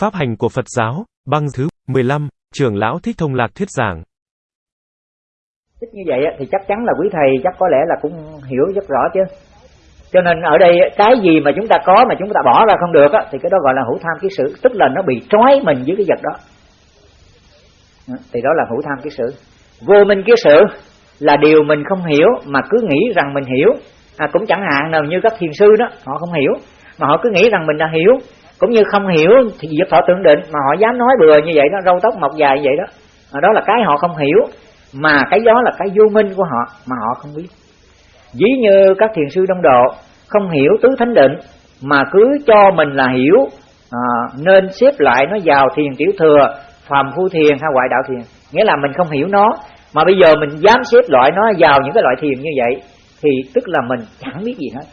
Pháp hành của Phật giáo, băng thứ 15, trưởng lão Thích Thông Lạc thuyết giảng. Thích như vậy thì chắc chắn là quý thầy chắc có lẽ là cũng hiểu rất rõ chứ. Cho nên ở đây cái gì mà chúng ta có mà chúng ta bỏ ra không được thì cái đó gọi là hữu tham ký sự tức là nó bị trói mình với cái vật đó. Ừ, thì đó là hữu tham ký sự Vô minh ký sự là điều mình không hiểu mà cứ nghĩ rằng mình hiểu. À, cũng chẳng hạn nào như các thiền sư đó, họ không hiểu mà họ cứ nghĩ rằng mình đã hiểu cũng như không hiểu thì việc họ tưởng định mà họ dám nói bừa như vậy đó râu tóc mọc dài như vậy đó. Đó là cái họ không hiểu mà cái đó là cái vô minh của họ mà họ không biết. Ví như các thiền sư đông độ không hiểu tứ thánh định mà cứ cho mình là hiểu à, nên xếp lại nó vào thiền tiểu thừa phàm phu thiền hay ngoại đạo thiền. Nghĩa là mình không hiểu nó mà bây giờ mình dám xếp loại nó vào những cái loại thiền như vậy thì tức là mình chẳng biết gì hết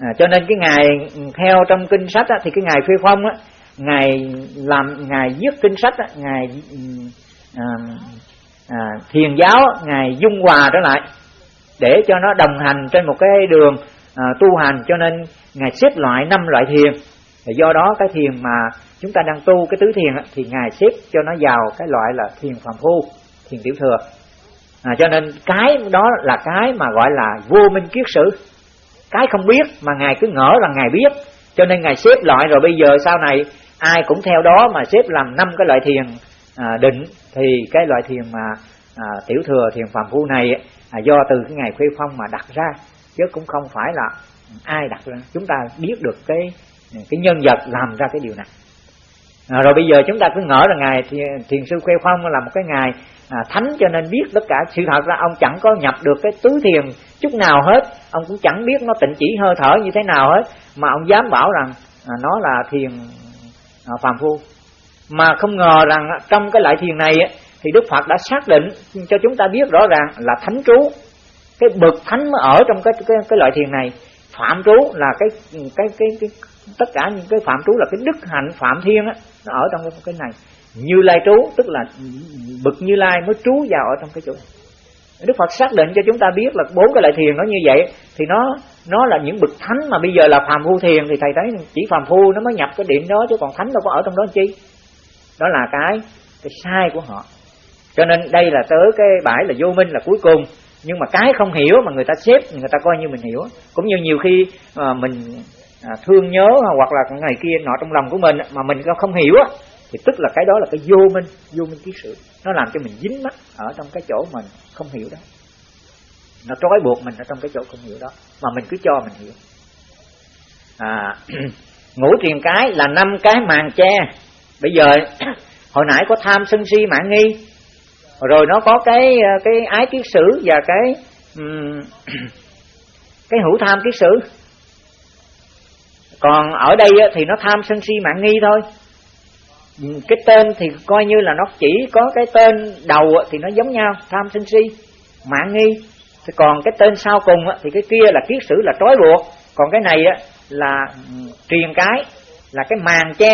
à, cho nên cái ngày theo trong kinh sách á, thì cái ngày phê phong á ngài làm ngài viết kinh sách á, ngài à, à, thiền giáo ngài dung hòa trở lại để cho nó đồng hành trên một cái đường à, tu hành cho nên ngài xếp loại năm loại thiền. Và do đó cái thiền mà chúng ta đang tu cái tứ thiền á, thì ngài xếp cho nó vào cái loại là thiền phàm phu thiền tiểu thừa. À, cho nên cái đó là cái mà gọi là vô minh kiết sử cái không biết mà ngài cứ ngỡ rằng ngài biết. Cho nên ngài xếp loại rồi bây giờ sau này ai cũng theo đó mà xếp làm năm cái loại thiền à, định. Thì cái loại thiền mà à, tiểu thừa thiền phạm phu này à, do từ cái ngày khuê phong mà đặt ra. Chứ cũng không phải là ai đặt ra. Chúng ta biết được cái cái nhân vật làm ra cái điều này. À, rồi bây giờ chúng ta cứ ngỡ là ngài thiền sư khuê phong là một cái ngày à, thánh cho nên biết tất cả sự thật ra ông chẳng có nhập được cái tứ thiền chút nào hết. Ông cũng chẳng biết nó tịnh chỉ hơi thở như thế nào hết. Mà ông dám bảo rằng à, nó là thiền à, phàm phu. Mà không ngờ rằng trong cái loại thiền này thì Đức Phật đã xác định cho chúng ta biết rõ ràng là thánh trú. Cái bậc thánh mới ở trong cái cái, cái loại thiền này. Phạm trú là cái cái cái, cái tất cả những cái phạm trú là cái đức hạnh phạm thiên á nó ở trong cái, cái này như lai trú, tức là bực như lai mới trú vào ở trong cái chỗ. Đức Phật xác định cho chúng ta biết là bốn cái loại thiền nó như vậy, thì nó nó là những bậc thánh mà bây giờ là phàm phu thiền thì thầy thấy chỉ phàm phu nó mới nhập cái điểm đó chứ còn thánh đâu có ở trong đó chi. Đó là cái cái sai của họ. Cho nên đây là tới cái bãi là vô minh là cuối cùng. Nhưng mà cái không hiểu mà người ta xếp, người ta coi như mình hiểu. Cũng như nhiều khi ờ, mình à, thương nhớ hoặc là ngày kia nọ trong lòng của mình mà mình không hiểu thì tức là cái đó là cái vô minh vô minh kiết sử nó làm cho mình dính mắt ở trong cái chỗ mình không hiểu đó. Nó trói buộc mình ở trong cái chỗ không hiểu đó. Mà mình cứ cho mình hiểu. À, ngũ truyền cái là năm cái màn che. Bây giờ hồi nãy có tham sân si mạng nghi. Rồi nó có cái ờ, cái ái kiết sử và cái um, cái hữu tham kiết sử. Còn ở đây thì nó tham sân si mạng nghi thôi cái tên thì coi như là nó chỉ có cái tên đầu thì nó giống nhau tham sân si mạng nghi. Thì còn cái tên sau cùng thì cái kia là kiết sử là trói buộc. Còn cái này là ừ, truyền cái là cái màn che.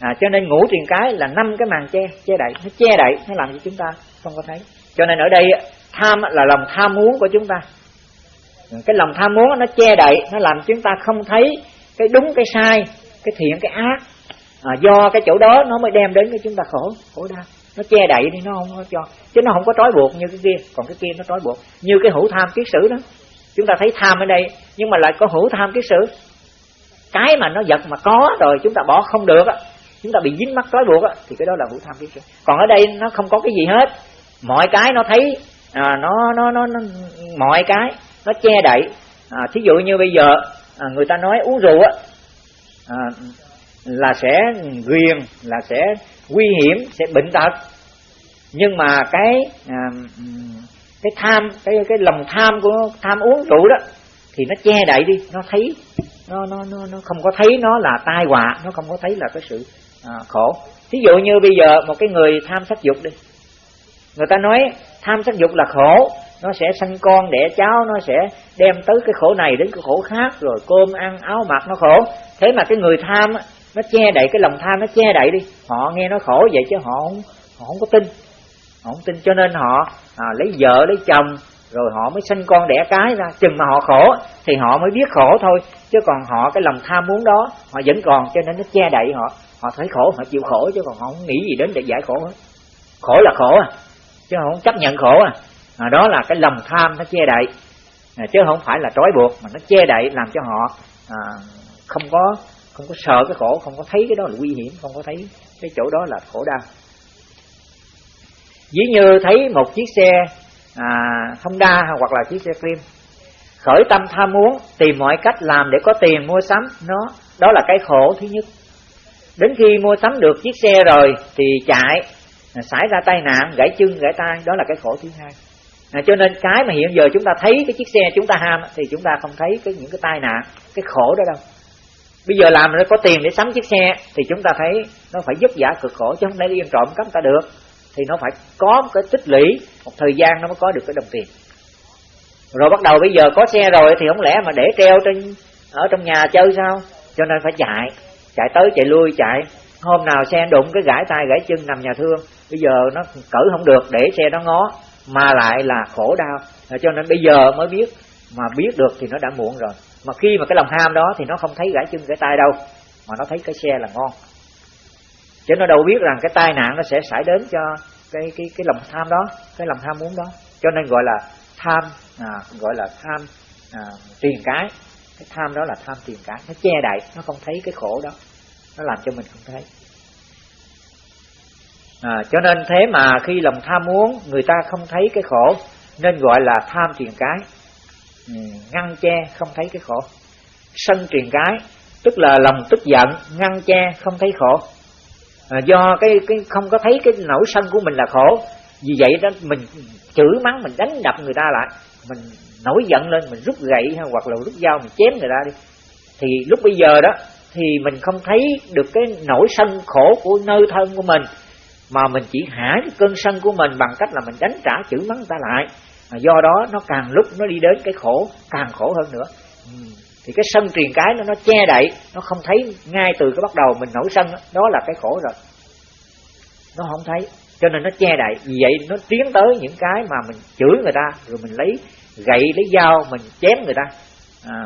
À, cho nên ngũ truyền cái là năm cái màn che che đậy. Nó che đậy nó làm cho chúng ta không có thấy. Cho nên ở đây tham là lòng tham muốn của chúng ta. Cái lòng tham muốn nó che đậy nó làm chúng ta không thấy cái đúng cái sai cái thiện cái ác à, do cái chỗ đó nó mới đem đến cho chúng ta khổ khổ đau. Nó che đậy đi nó không có cho. Chứ nó không có trói buộc như cái kia. Còn cái kia nó trói buộc. Như cái hữu tham kiết sử đó. Chúng ta thấy tham ở đây nhưng mà lại có hữu tham kiết sử. Cái mà nó vật mà có rồi chúng ta bỏ không được á. Chúng ta bị dính mắc trói buộc á thì cái đó là hữu tham kiết sử. Còn ở đây nó không có cái gì hết. Mọi cái nó thấy à, nó, nó nó nó mọi cái nó che đậy. À, thí dụ như bây giờ à, người ta nói uống rượu á à, là sẽ ghiền là sẽ nguy hiểm sẽ bệnh tật. Nhưng mà cái à, cái tham cái cái lòng tham của tham uống rượu đó thì nó che đậy đi nó thấy nó nó nó nó không có thấy nó là tai họa nó không có thấy là cái sự à, khổ. Thí dụ như bây giờ một cái người tham sắc dục đi người ta nói tham sắc dục là khổ nó sẽ sanh con đẻ cháu nó sẽ đem tới cái khổ này đến cái khổ khác rồi cơm ăn áo mặc nó khổ. Thế mà cái người tham nó che đậy cái lòng tham nó che đậy đi. Họ nghe nó khổ vậy chứ họ không họ không có tin. Họ không tin cho nên họ à, lấy vợ lấy chồng rồi họ mới sinh con đẻ cái ra. Chừng mà họ khổ thì họ mới biết khổ thôi. Chứ còn họ cái lòng tham muốn đó họ vẫn còn cho nên nó che đậy họ. Họ thấy khổ họ chịu khổ chứ còn họ không nghĩ gì đến để giải khổ hết. Khổ là khổ à chứ không chấp nhận khổ à, à đó là cái lòng tham nó che đậy. À, chứ không phải là trói buộc mà nó che đậy làm cho họ à, không có không có sợ cái khổ không có thấy cái đó là nguy hiểm không có thấy cái chỗ đó là khổ đau. Ví như thấy một chiếc xe à, Honda hoặc là chiếc xe Cream khởi tâm tham muốn tìm mọi cách làm để có tiền mua sắm. Nó đó là cái khổ thứ nhất. Đến khi mua sắm được chiếc xe rồi thì chạy à, xảy ra tai nạn gãy chân gãy tay đó là cái khổ thứ hai. À, cho nên cái mà hiện giờ chúng ta thấy cái chiếc xe chúng ta ham thì chúng ta không thấy cái những cái tai nạn cái khổ đó đâu bây giờ làm nó có tiền để sắm chiếc xe thì chúng ta thấy nó phải vất vả cực khổ chứ không thể đi yên trộm cắp ta được. Thì nó phải có một cái tích lũy, một thời gian nó mới có được cái đồng tiền. Rồi bắt đầu bây giờ có xe rồi thì không lẽ mà để treo trên, ở trong nhà chơi sao? Cho nên phải chạy chạy tới chạy lui chạy. Hôm nào xe đụng cái gãi tay gãi chân nằm nhà thương, bây giờ nó cử không được để xe nó ngó, mà lại là khổ đau. Cho nên bây giờ mới biết, mà biết được thì nó đã muộn rồi mà khi mà cái lòng ham đó thì nó không thấy gãy chân gãy tay đâu mà nó thấy cái xe là ngon. Chứ nó đâu biết rằng cái tai nạn nó sẽ xảy đến cho cái cái cái lòng tham đó cái lòng tham muốn đó. Cho nên gọi là tham à, gọi là tham à, tiền cái. Cái tham đó là tham tiền cái. Nó che đậy nó không thấy cái khổ đó. Nó làm cho mình không thấy. À, cho nên thế mà khi lòng tham muốn người ta không thấy cái khổ nên gọi là tham tiền cái ngăn che không thấy cái khổ. Sân truyền cái tức là lòng tức giận ngăn che không thấy khổ. À, do cái cái không có thấy cái nỗi sân của mình là khổ vì vậy đó mình chửi mắng mình đánh đập người ta lại. Mình nổi giận lên mình rút gậy hay hoặc là rút dao mình chém người ta đi. Thì lúc bây giờ đó thì mình không thấy được cái nỗi sân khổ của nơi thân của mình mà mình chỉ hả cái cơn sân của mình bằng cách là mình đánh trả chửi mắng người ta lại mà do đó nó càng lúc nó đi đến cái khổ càng khổ hơn nữa. Ừ. Thì cái sân truyền cái nó nó che đậy nó không thấy ngay từ cái bắt đầu mình nổi sân đó, đó là cái khổ rồi. Nó không thấy cho nên nó che đậy. Vì vậy nó tiến tới những cái mà mình chửi người ta rồi mình lấy gậy lấy dao mình chém người ta. À,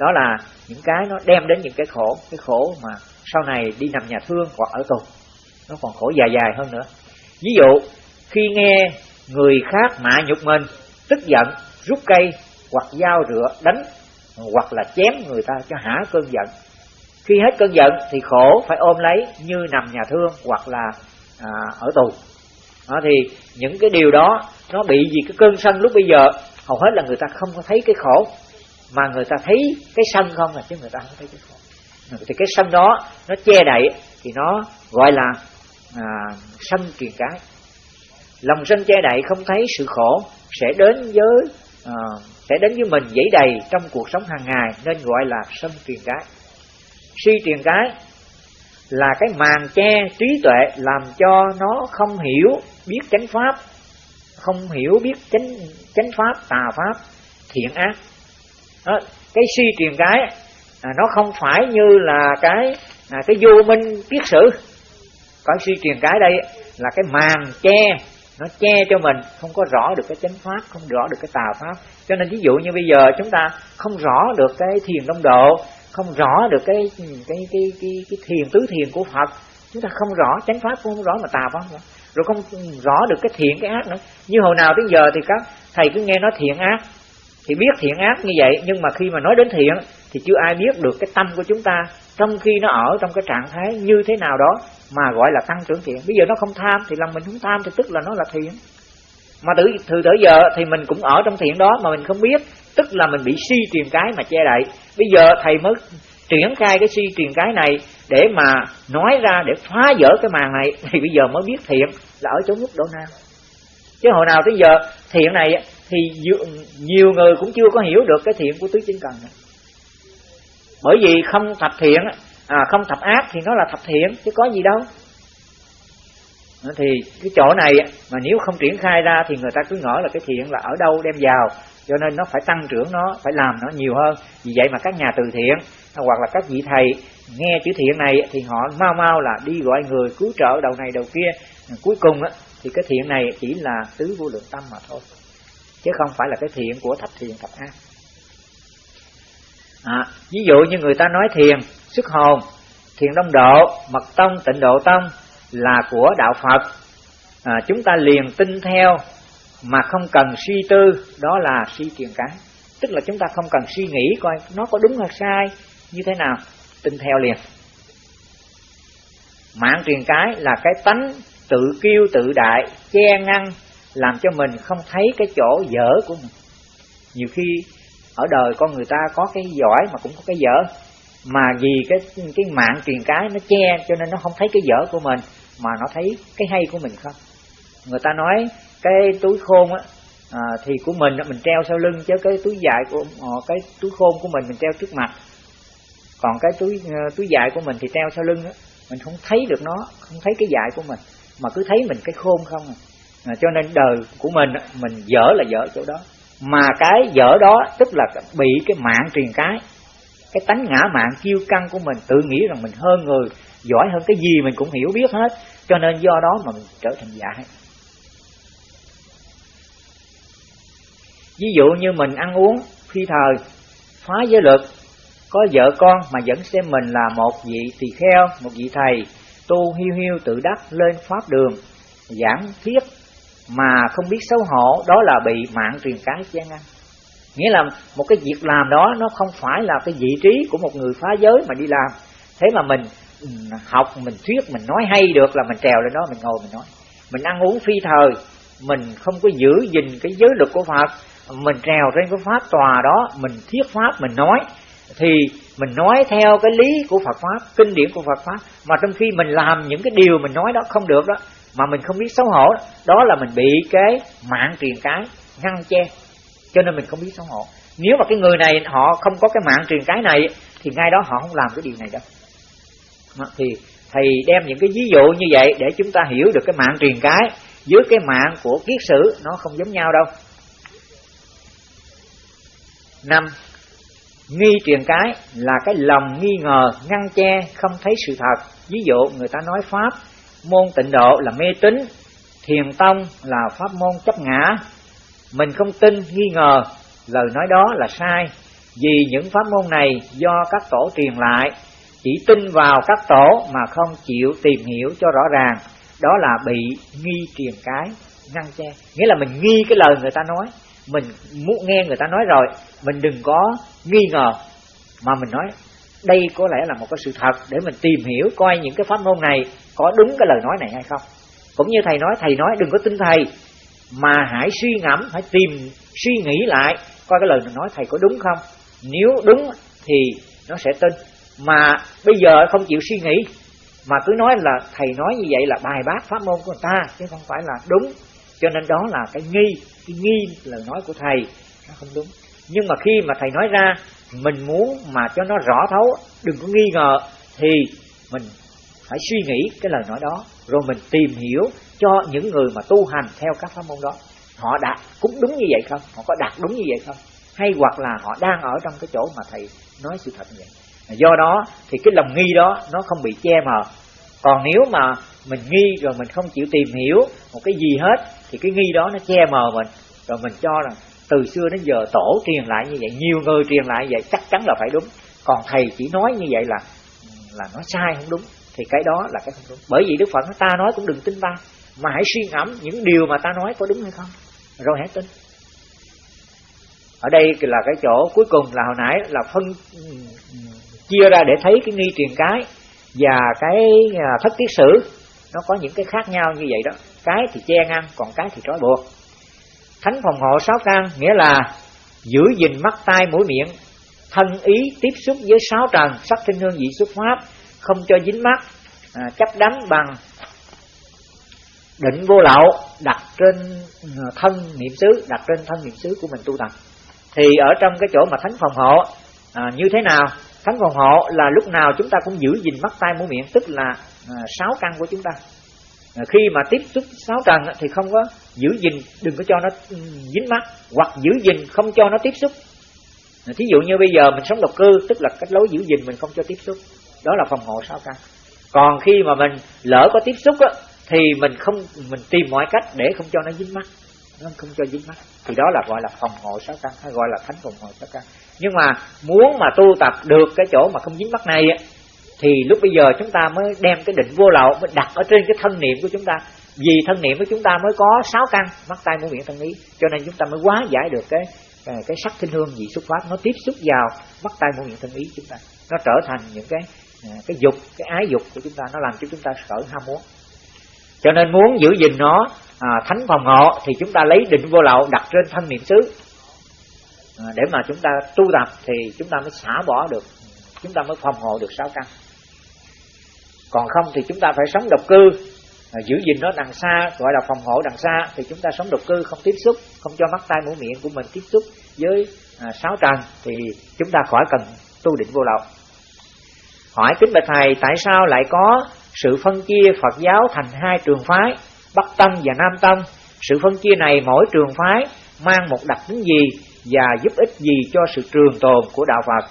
đó là những cái nó đem đến những cái khổ cái khổ mà sau này đi nằm nhà thương hoặc ở tù. Nó còn khổ dài dài hơn nữa. Ví dụ khi nghe người khác mạ nhục mình tức giận rút cây hoặc dao rửa đánh hoặc là chém người ta cho hả cơn giận. Khi hết cơn giận thì khổ phải ôm lấy như nằm nhà thương hoặc là à, ở tù. À, thì những cái điều đó nó bị gì cái cơn sân lúc bây giờ hầu hết là người ta không có thấy cái khổ. Mà người ta thấy cái sân không là chứ người ta không thấy cái khổ. Thì cái sân đó nó che đậy thì nó gọi là à, sân kiền cái lòng sân che đậy không thấy sự khổ sẽ đến với à, sẽ đến với mình dễ đầy trong cuộc sống hàng ngày nên gọi là sân truyền cái si truyền cái là cái màn che trí tuệ làm cho nó không hiểu biết chánh pháp không hiểu biết chánh chánh pháp tà pháp thiện ác. Đó, cái si truyền cái à, nó không phải như là cái à, cái vô minh kiết sử. Cái si truyền cái đây là cái màn che nó che cho mình không có rõ được cái chánh pháp không rõ được cái tà pháp. Cho nên ví dụ như bây giờ chúng ta không rõ được cái thiền đông độ không rõ được cái cái cái cái, cái thiền tứ thiền của phật chúng ta không rõ chánh pháp cũng không rõ mà tà pháp nữa. Rồi không rõ được cái thiện cái ác nữa. Như hồi nào tới giờ thì các thầy cứ nghe nói thiện ác thì biết thiện ác như vậy nhưng mà khi mà nói đến thiện thì chưa ai biết được cái tâm của chúng ta trong khi nó ở trong cái trạng thái như thế nào đó mà gọi là tăng trưởng thiện. Bây giờ nó không tham thì lòng mình không tham thì tức là nó là thiện. Mà từ từ tới giờ thì mình cũng ở trong thiện đó mà mình không biết. Tức là mình bị si truyền cái mà che đậy. Bây giờ thầy mới triển khai cái si truyền cái này để mà nói ra, để phá vỡ cái màn này. Thì bây giờ mới biết thiện là ở chỗ mức độ nào. Chứ hồi nào tới giờ thiện này thì nhiều người cũng chưa có hiểu được cái thiện của tứ chính cần này bởi vì không thập thiện à, không thập ác thì nó là thập thiện chứ có gì đâu. Ờ, thì cái chỗ này mà nếu không triển khai ra thì người ta cứ ngỡ là cái thiện là ở đâu đem vào. Cho nên nó phải tăng trưởng nó phải làm nó nhiều hơn. Vì vậy mà các nhà từ thiện hoặc là các vị thầy nghe chữ thiện này thì họ mau mau là đi gọi người cứu trợ đầu này đầu kia. Ờ, cuối cùng thì cái thiện này chỉ là tứ vô lượng tâm mà thôi. Chứ không phải là cái thiện của thập thiện thập ác à, ví dụ như người ta nói thiền xuất hồn thiền đông độ mật tông tịnh độ tông là của đạo phật. À, chúng ta liền tin theo mà không cần suy tư đó là suy truyền cái tức là chúng ta không cần suy nghĩ coi nó có đúng hay sai như thế nào tin theo liền. Mạng truyền cái là cái tánh tự kiêu tự đại che ngăn làm cho mình không thấy cái chỗ dở của mình. Nhiều khi ở đời con người ta có cái giỏi mà cũng có cái dở. Mà vì cái cái mạng truyền cái nó che cho nên nó không thấy cái dở của mình mà nó thấy cái hay của mình không? Người ta nói cái túi khôn á à, thì của mình mình treo sau lưng chứ cái túi dài của ờ, cái túi khôn của mình mình treo trước mặt. Còn cái túi ờ, túi dài của mình thì treo sau lưng á mình không thấy được nó không thấy cái dài của mình mà cứ thấy mình cái khôn không à. à cho nên đời của mình mình dở là dở chỗ đó mà cái dở đó, tức là bị cái mạng truyền cái. Cái tánh ngã mạng, kiêu căng của mình, tự nghĩ rằng mình hơn người, giỏi hơn cái gì mình cũng hiểu biết hết. Cho nên do đó mà mình trở thành dại ví dụ như mình ăn uống phi thời, phá giới luật, có vợ con mà vẫn xem mình là một vị tỳ kheo, một vị thầy, tu hiu hiu tự đắc lên pháp đường, giảng thuyết mà không biết xấu hổ, đó là bị mạng truyền cái chen ngăn nghĩa là một cái việc làm đó, nó không phải là cái vị trí của một người phá giới mà đi làm. Thế mà mình ừ, học, mình thuyết, mình nói hay được là mình trèo lên đó, mình ngồi mình nói. Mình ăn uống phi thời, mình không có giữ gìn cái giới luật của phật mình trèo trên cái pháp tòa đó, mình thuyết pháp, mình nói. Thì mình nói theo cái lý của Phật pháp, kinh điển của Phật pháp. Mà trong khi mình làm những cái điều mình nói đó không được đó mà mình không biết xấu hổ đó, là mình bị cái mạng truyền cái ngăn che. Cho nên mình không biết xấu hổ. Nếu mà cái người này họ không có cái mạng truyền cái này thì ngay đó họ không làm cái điều này đâu. Thì thầy đem những cái ví dụ như vậy để chúng ta hiểu được cái mạng truyền cái với cái mạng của kiết sử nó không giống nhau đâu. Năm nghi truyền cái là cái lòng nghi ngờ ngăn che không thấy sự thật. Ví dụ người ta nói pháp môn tịnh độ là mê tín, thiền tông là pháp môn chấp ngã. Mình không tin, nghi ngờ, lời nói đó là sai. Vì những pháp môn này do các tổ truyền lại, chỉ tin vào các tổ mà không chịu tìm hiểu cho rõ ràng. Đó là bị nghi truyền cái, ngăn che. Nghĩa là mình nghi cái lời người ta nói. Mình muốn nghe người ta nói rồi, mình đừng có nghi ngờ mà mình nói đây có lẽ là một cái sự thật để mình tìm hiểu coi những cái pháp môn này có đúng cái lời nói này hay không. Cũng như thầy nói thầy nói đừng có tin thầy, mà hãy suy ngẫm, hãy tìm, suy nghĩ lại coi cái lời mình nói thầy có đúng không. Nếu đúng thì nó sẽ tin. Mà bây giờ không chịu suy nghĩ, mà cứ nói là thầy nói như vậy là bài bác pháp môn của người ta, chứ không phải là đúng. Cho nên đó là cái nghi cái nghi lời nói của thầy, nó không đúng. Nhưng mà khi mà thầy nói ra mình muốn mà cho nó rõ thấu đừng có nghi ngờ, thì mình phải suy nghĩ cái lời nói đó. Rồi mình tìm hiểu cho những người mà tu hành theo các pháp môn đó, họ đạt cũng đúng như vậy không? Họ có đạt đúng như vậy không? Hay hoặc là họ đang ở trong cái chỗ mà thầy nói sự thật như vậy? Do đó thì cái lòng nghi đó nó không bị che mờ. Còn nếu mà mình nghi rồi mình không chịu tìm hiểu một cái gì hết, thì cái nghi đó nó che mờ mình. Rồi mình cho rằng từ xưa đến giờ tổ truyền lại như vậy, nhiều người truyền lại như vậy, chắc chắn là phải đúng. Còn thầy chỉ nói như vậy là là nó sai không đúng. Thì cái đó là cái không đúng. Bởi vì đức phật nói, ta nói cũng đừng tin ta, mà hãy suy ngẫm những điều mà ta nói có đúng hay không. Rồi hãy tin. Ở đây là cái chỗ cuối cùng là hồi nãy là phân, chia ra để thấy cái nghi truyền cái và cái à, thất tiết sử. Nó có những cái khác nhau như vậy đó. Cái thì che ngăn còn cái thì trói buộc thánh phòng hộ sáu căn nghĩa là giữ gìn mắt tai mũi miệng thân ý tiếp xúc với sáu trần sắc thinh hương vị xuất pháp không cho dính mắt à, chấp đắm bằng định vô lậu đặt trên à, thân niệm xứ đặt trên thân niệm xứ của mình tu tập. Thì ở trong cái chỗ mà thánh phòng hộ à, như thế nào? Thánh phòng hộ là lúc nào chúng ta cũng giữ gìn mắt tai mũi miệng tức là à, sáu căn của chúng ta. À, khi mà tiếp xúc sáu trần thì không có giữ gìn đừng có cho nó ừ, dính mắt hoặc giữ gìn không cho nó tiếp xúc. À, thí dụ như bây giờ mình sống độc cư tức là cách lối giữ gìn mình không cho tiếp xúc đó là phòng hộ sáu căn. Còn khi mà mình lỡ có tiếp xúc á, thì mình không mình tìm mọi cách để không cho nó dính mắt. Nó không cho dính mắt. Thì đó là gọi là phòng hộ sáu căn hay gọi là thánh phòng hộ sáu căn. Nhưng mà muốn mà tu tập được cái chỗ mà không dính mắt này thì lúc bây giờ chúng ta mới đem cái định vô lậu mới đặt ở trên cái thân niệm của chúng ta. Vì thân niệm của chúng ta mới có sáu căn mắt tay mũi miệng thân ý. Cho nên chúng ta mới quá giải được cái cái, cái sắc thinh hương vị xuất phát nó tiếp xúc vào mắt tay mũi miệng thân ý chúng ta. Nó trở thành những cái à, cái dục cái ái dục của chúng ta nó làm cho chúng ta sở ham muốn. Cho nên muốn giữ gìn nó à, thánh phòng hộ thì chúng ta lấy định vô lậu đặt trên thân niệm xứ. À, để mà chúng ta tu tập thì chúng ta mới xả bỏ được chúng ta mới phòng hộ được sáu căn còn không thì chúng ta phải sống độc cư. Giữ gìn nó đằng xa gọi là phòng hộ đằng xa thì chúng ta sống độc cư không tiếp xúc không cho mắt tay mũi miệng của mình tiếp xúc với à, sáu trần thì chúng ta khỏi cần tu định vô lậu. Hỏi kính bạch thầy tại sao lại có sự phân chia Phật giáo thành hai trường phái Bắc Tông và Nam Tông? Sự phân chia này mỗi trường phái mang một đặc tính gì và giúp ích gì cho sự trường tồn của đạo Phật?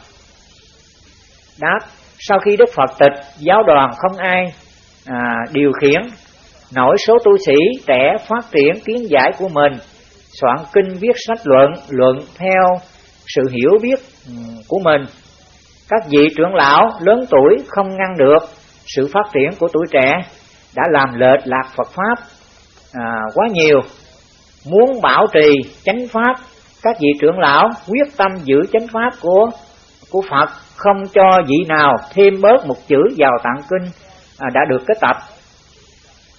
Đáp sau khi Đức Phật tịch giáo đoàn không ai à, điều khiển nổi số tu sĩ trẻ phát triển kiến giải của mình soạn kinh viết sách luận luận theo sự hiểu biết ừ, của mình. Các vị trưởng lão lớn tuổi không ngăn được sự phát triển của tuổi trẻ đã làm lệch lạc Phật pháp à, quá nhiều. Muốn bảo trì chánh pháp các vị trưởng lão quyết tâm giữ chánh pháp của của Phật không cho vị nào thêm bớt một chữ vào tạng kinh à, đã được kết tập.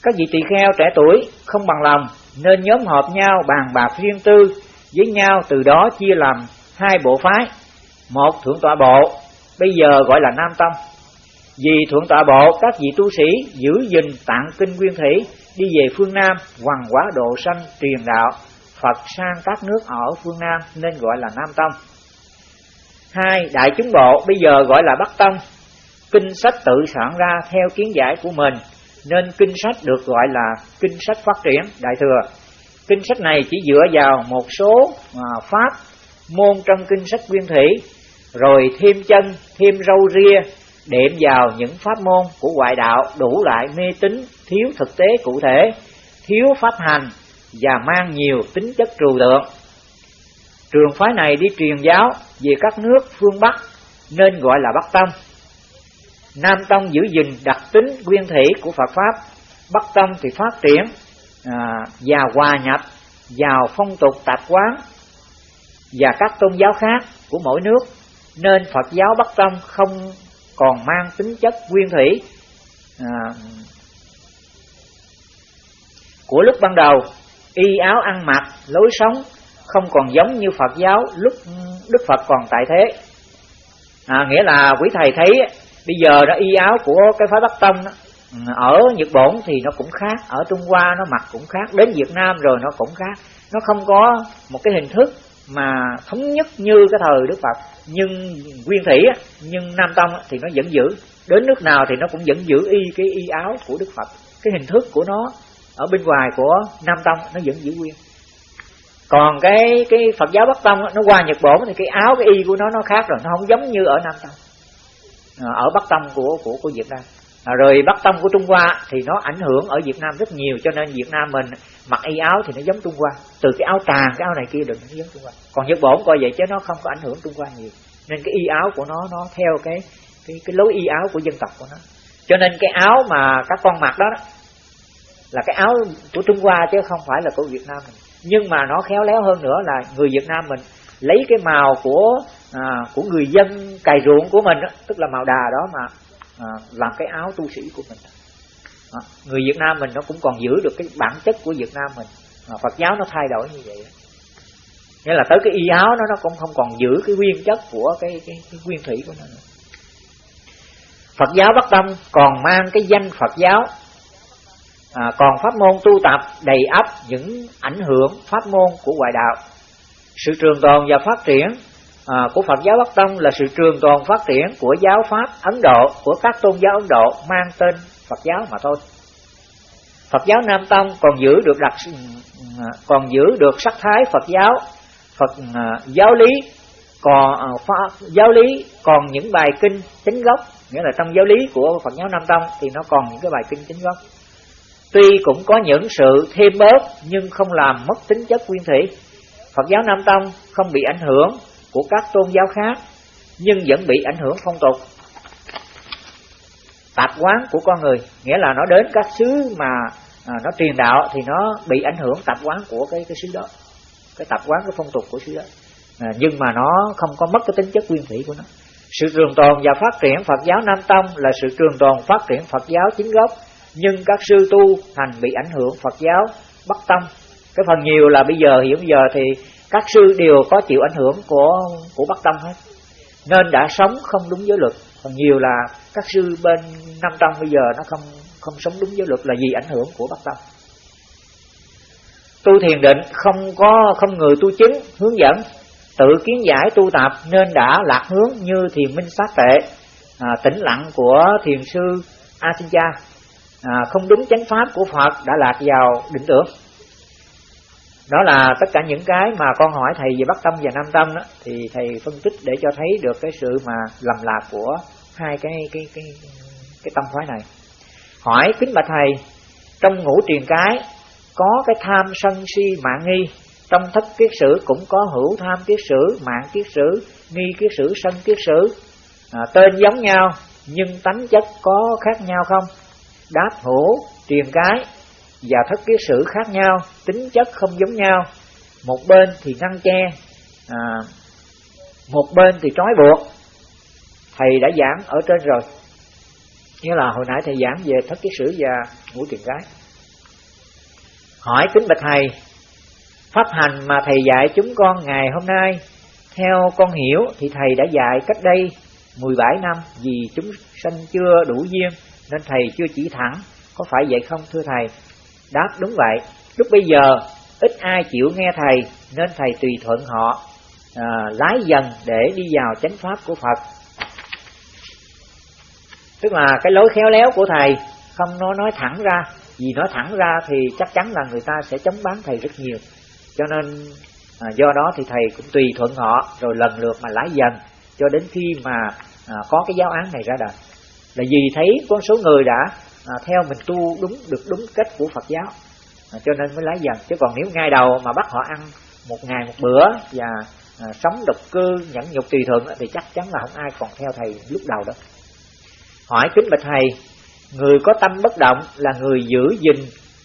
Các vị tỳ kheo trẻ tuổi không bằng lòng nên nhóm họp nhau bàn bạc riêng tư với nhau từ đó chia làm hai bộ phái. Một thượng tọa bộ bây giờ gọi là nam tông. Vì thượng tọa bộ các vị tu sĩ giữ gìn tạng kinh nguyên thủy đi về phương nam hoằng quá độ sanh truyền đạo. Phật sang các nước ở phương nam nên gọi là nam tông hai đại chúng bộ bây giờ gọi là bắc tông. Kinh sách tự soạn ra theo kiến giải của mình, nên kinh sách được gọi là kinh sách phát triển, đại thừa. Kinh sách này chỉ dựa vào một số à, pháp, môn trong kinh sách nguyên thủy, rồi thêm chân, thêm râu ria, đệm vào những pháp môn của ngoại đạo đủ lại mê tín, thiếu thực tế cụ thể, thiếu pháp hành và mang nhiều tính chất trừu tượng trường phái này đi truyền giáo về các nước phương bắc nên gọi là bắc tông. Nam tông giữ gìn đặc tính nguyên thủy của phật pháp bắc tông thì phát triển à, và hòa nhập vào phong tục tạp quán và các tôn giáo khác của mỗi nước nên phật giáo bắc tông không còn mang tính chất nguyên thủy. À, của lúc ban đầu y áo ăn mặc lối sống không còn giống như Phật giáo lúc Đức Phật còn tại thế. À, nghĩa là quý thầy thấy bây giờ đó y áo của cái phái Bắc Tông đó, ở Nhật Bản thì nó cũng khác ở Trung Hoa nó mặc cũng khác đến Việt Nam rồi nó cũng khác. Nó không có một cái hình thức mà thống nhất như cái thời Đức Phật. Nhưng nguyên thủy nhưng Nam Tông thì nó vẫn giữ. Đến nước nào thì nó cũng vẫn giữ y cái y áo của Đức Phật. Cái hình thức của nó ở bên ngoài của Nam Tông nó vẫn giữ nguyên còn cái cái Phật giáo Bắc Tông nó qua Nhật Bản thì cái áo cái y của nó nó khác rồi nó không giống như ở Nam Tông. À, ở Bắc Tông của của của Việt Nam. À, rồi Bắc Tông của Trung Hoa thì nó ảnh hưởng ở Việt Nam rất nhiều cho nên Việt Nam mình mặc y áo thì nó giống Trung Hoa. Từ cái áo tràng cái áo này kia đừng nó giống Trung Hoa. Còn Nhật Bản coi vậy chứ nó không có ảnh hưởng Trung Hoa nhiều. Nên cái y áo của nó nó theo cái cái cái lối y áo của dân tộc của nó. Cho nên cái áo mà các con mặc đó, đó là cái áo của Trung Hoa chứ không phải là của Việt Nam mình nhưng mà nó khéo léo hơn nữa là người Việt Nam mình lấy cái màu của à, của người dân cày ruộng của mình đó, tức là màu đà đó mà à, làm cái áo tu sĩ của mình. À, người Việt Nam mình nó cũng còn giữ được cái bản chất của Việt Nam mình. À, Phật giáo nó thay đổi như vậy nghĩa là tới cái y áo nó nó cũng không còn giữ cái nguyên chất của cái cái, cái nguyên thủy của nó nữa. Phật giáo Bắc Tông còn mang cái danh Phật giáo à, còn pháp môn tu tập đầy ắp những ảnh hưởng pháp môn của ngoại đạo. Sự trường tồn và phát triển à, của Phật giáo Bắc Tông là sự trường tồn phát triển của giáo pháp Ấn Độ của các tôn giáo Ấn Độ mang tên Phật giáo mà thôi. Phật giáo Nam Tông còn giữ được đặc à, còn giữ được sắc thái Phật giáo Phật à, giáo lý còn à, pháp, giáo lý còn những bài kinh chính gốc nghĩa là trong giáo lý của Phật giáo Nam Tông thì nó còn những cái bài kinh chính gốc. Tuy cũng có những sự thêm bớt nhưng không làm mất tính chất nguyên thủy. Phật giáo Nam Tông không bị ảnh hưởng của các tôn giáo khác nhưng vẫn bị ảnh hưởng phong tục. tạp quán của con người nghĩa là nó đến các xứ mà à, nó truyền đạo thì nó bị ảnh hưởng tạp quán của cái cái xứ đó cái tạp quán cái phong tục của xứ đó à, nhưng mà nó không có mất cái tính chất nguyên thủy của nó sự trường tồn và phát triển Phật giáo Nam Tông là sự trường tồn phát triển Phật giáo chính gốc nhưng các sư tu thành bị ảnh hưởng Phật giáo Bắc Tông cái phần nhiều là bây giờ hiện giờ thì các sư đều có chịu ảnh hưởng của của Bắc Tông hết. Nên đã sống không đúng giới luật. Còn nhiều là các sư bên Nam Tông bây giờ nó không không sống đúng giới luật là vì ảnh hưởng của Bắc Tông tu thiền định không có không người tu chứng hướng dẫn tự kiến giải tu tập nên đã lạc hướng như thiền minh sát tệ à, tĩnh lặng của thiền sư a Sinh cha à, không đúng chánh pháp của phật đã lạc vào định tưởng. Đó là tất cả những cái mà con hỏi thầy về bắc tâm và nam tâm đó thì thầy phân tích để cho thấy được cái sự mà lầm lạc của hai cái cái cái cái tâm phái này. Hỏi kính bạch thầy trong ngũ truyền cái có cái tham sân si mạng nghi trong thất kiết sử cũng có hữu tham kiết sử mạng kiết sử nghi kiết sử sân kiết sử. À, tên giống nhau nhưng tánh chất có khác nhau không? Đáp hữu triền cái và thất kiết sử khác nhau tính chất không giống nhau. Một bên thì ngăn che à, một bên thì trói buộc. Thầy đã giảng ở trên rồi. Như là hồi nãy thầy giảng về thất kiết sử và ngũ triền cái. Hỏi kính bạch thầy pháp hành mà thầy dạy chúng con ngày hôm nay theo con hiểu thì thầy đã dạy cách đây 17 năm vì chúng sanh chưa đủ duyên nên thầy chưa chỉ thẳng. Có phải vậy không thưa thầy? Đáp đúng vậy. Lúc bây giờ ít ai chịu nghe thầy nên thầy tùy thuận họ à, lái dần để đi vào chánh pháp của phật. Tức là cái lối khéo léo của thầy không nói nói thẳng ra. Vì nói thẳng ra thì chắc chắn là người ta sẽ chống bán thầy rất nhiều. Cho nên à, do đó thì thầy cũng tùy thuận họ rồi lần lượt mà lái dần cho đến khi mà à, có cái giáo án này ra đời là vì thấy con số người đã à, theo mình tu đúng được đúng cách của Phật giáo. À, cho nên mới lái dần. Chứ còn nếu ngay đầu mà bắt họ ăn một ngày một bữa và à, sống độc cư nhẫn nhục tùy thuận thì chắc chắn là không ai còn theo thầy lúc đầu đó hỏi kính bạch thầy người có tâm bất động là người giữ gìn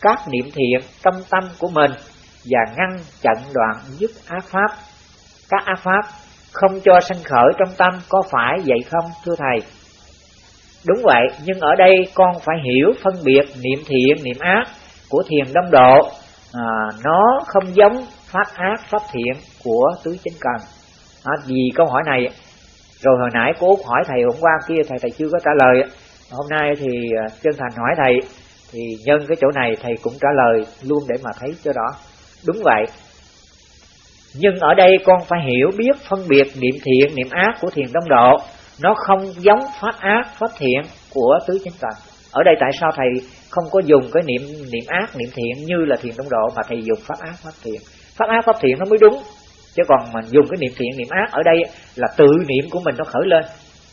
các niệm thiện trong tâm của mình và ngăn chặn đoạn dứt ác pháp. Các ác pháp không cho sanh khởi trong tâm có phải vậy không thưa thầy? Đúng vậy nhưng ở đây con phải hiểu phân biệt niệm thiện niệm ác của thiền đông độ. À, nó không giống pháp ác pháp thiện của tứ chính cần. À, vì câu hỏi này rồi hồi nãy cô Út hỏi thầy hôm qua kia thầy thầy chưa có trả lời. Hôm nay thì à, chân thành hỏi thầy thì nhân cái chỗ này thầy cũng trả lời luôn để mà thấy cho rõ. Đúng vậy. Nhưng ở đây con phải hiểu biết phân biệt niệm thiện niệm ác của thiền đông độ nó không giống pháp ác pháp thiện của tứ chánh cần ở đây tại sao thầy không có dùng cái niệm niệm ác niệm thiện như là thiền đông độ mà thầy dùng pháp ác pháp thiện? Pháp ác pháp thiện nó mới đúng. Chứ còn mình dùng cái niệm thiện niệm ác ở đây là tự niệm của mình nó khởi lên.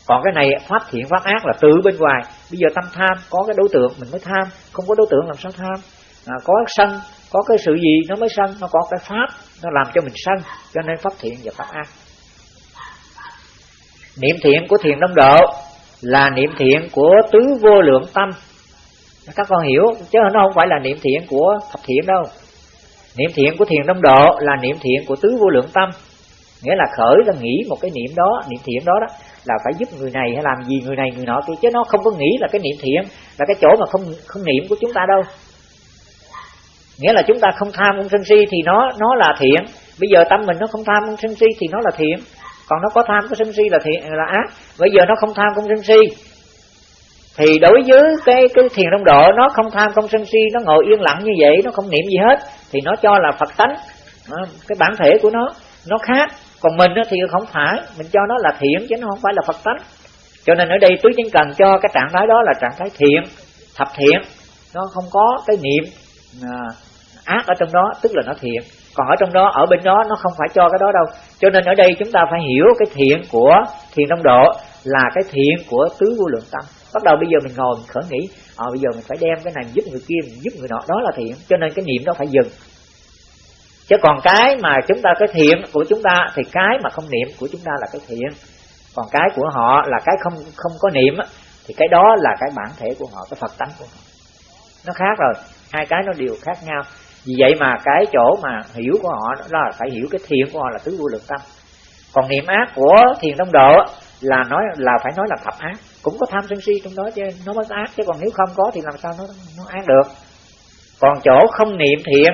Còn cái này pháp thiện pháp ác là tự bên ngoài. Bây giờ tâm tham có cái đối tượng mình mới tham. Không có đối tượng làm sao tham? À, có sân có cái sự gì nó mới sân. Nó có cái pháp nó làm cho mình sân. Cho nên pháp thiện và pháp ác niệm thiện của thiền đông độ là niệm thiện của tứ vô lượng tâm. Các con hiểu, chứ nó không phải là niệm thiện của thập thiện đâu. Niệm thiện của thiền đông độ là niệm thiện của tứ vô lượng tâm. Nghĩa là khởi là nghĩ một cái niệm đó, niệm thiện đó đó, là phải giúp người này hay làm gì người này người nọ kia, chứ nó không có nghĩ là cái niệm thiện là cái chỗ mà không không niệm của chúng ta đâu. Nghĩa là chúng ta không tham không sân si thì nó nó là thiện. Bây giờ tâm mình nó không tham không sân si thì nó là thiện còn nó có tham, có sân si là thiện, là ác. Bây giờ nó không tham, không sân si. Thì đối với cái cái thiền đông độ, nó không tham, không sân si, nó ngồi yên lặng như vậy, nó không niệm gì hết, thì nó cho là phật tánh. Ờ, cái bản thể của nó nó khác. Còn mình thì không phải, mình cho nó là thiện, chứ nó không phải là phật tánh. Cho nên ở đây tứ chính cần cho cái trạng thái đó là trạng thái thiện, thập thiện. Nó không có cái niệm à, ác ở trong đó, tức là nó thiện. Còn ở trong đó, ở bên đó, nó không phải cho cái đó đâu cho nên ở đây chúng ta phải hiểu cái thiện của thiền đông độ là cái thiện của tứ vô lượng tâm. Bắt đầu bây giờ mình ngồi mình khởi nghĩ ờ bây giờ mình phải đem cái này giúp người kia, mình giúp người nọ, đó là thiện. Cho nên cái niệm đó phải dừng. Chứ còn cái mà chúng ta, cái thiện của chúng ta thì cái mà không niệm của chúng ta là cái thiện. Còn cái của họ là cái không không có niệm thì cái đó là cái bản thể của họ, cái phật tánh của họ. Nó khác rồi. Hai cái nó đều khác nhau vì vậy mà cái chỗ mà hiểu của họ đó là phải hiểu cái thiện của họ là tứ vô lượng tâm. Còn niệm ác của thiền đông độ là nói là phải nói là thập ác. Cũng có tham sân si trong đó chứ nó mới ác. Chứ còn nếu không có thì làm sao nó nó ác được? Còn chỗ không niệm thiện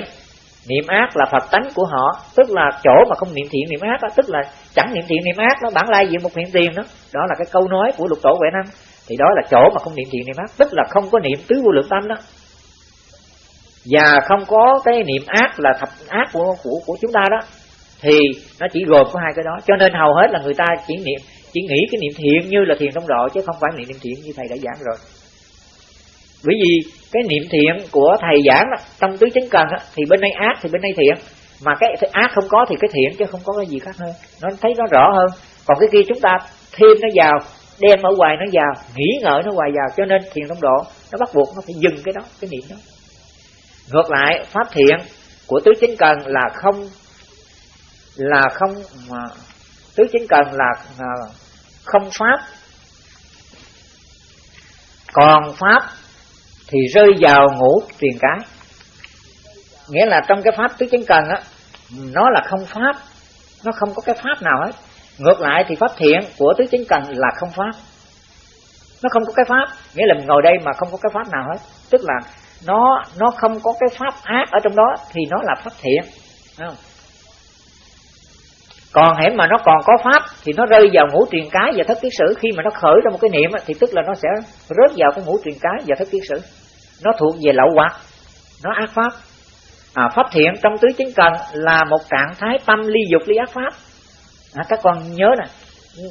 niệm ác là phật tánh của họ. Tức là chỗ mà không niệm thiện niệm ác đó, tức là chẳng niệm thiện niệm ác nó bản lai diện một niệm tiền đó. Đó là cái câu nói của lục tổ huệ năng thì đó là chỗ mà không niệm thiện niệm ác. Tức là không có niệm tứ vô lượng tâm đó và không có cái niệm ác là thập ác của của của chúng ta đó thì nó chỉ gồm có hai cái đó. Cho nên hầu hết là người ta chỉ niệm chỉ nghĩ cái niệm thiện như là thiền trong độ chứ không phải niệm niệm thiện như thầy đã giảng rồi. Bởi vì cái niệm thiện của thầy giảng đó, trong tứ chánh cần đó, thì bên đây ác thì bên đây thiện. Mà cái ác không có thì cái thiện chứ không có cái gì khác hơn. Nó thấy nó rõ hơn. Còn cái kia chúng ta thêm nó vào đem ở ngoài nó vào nghĩ ngợi nó hoài vào cho nên thiền trong độ nó bắt buộc nó phải dừng cái đó cái niệm đó ngược lại pháp thiện của tứ chính cần là không là không mà tứ chính cần là, à, không pháp. Còn pháp thì rơi vào ngũ truyền cái. Nghĩa là trong cái pháp tứ chính cần á nó là không pháp nó không có cái pháp nào hết. Ngược lại thì pháp thiện của tứ chính cần là không pháp. Nó không có cái pháp nghĩa là mình ngồi đây mà không có cái pháp nào hết. Tức là nó nó không có cái pháp ác ở trong đó thì nó là pháp thiện. Không? còn hãy mà nó còn có pháp thì nó rơi vào ngũ truyền cái và thất kiết sử. Khi mà nó khởi ra một cái niệm thì tức là nó sẽ rớt vào cái ngũ truyền cái và thất kiết sử. Nó thuộc về lậu hoặc nó ác pháp. À, pháp thiện trong tứ chính cần là một trạng thái tâm ly dục ly ác pháp. À, các con nhớ nè.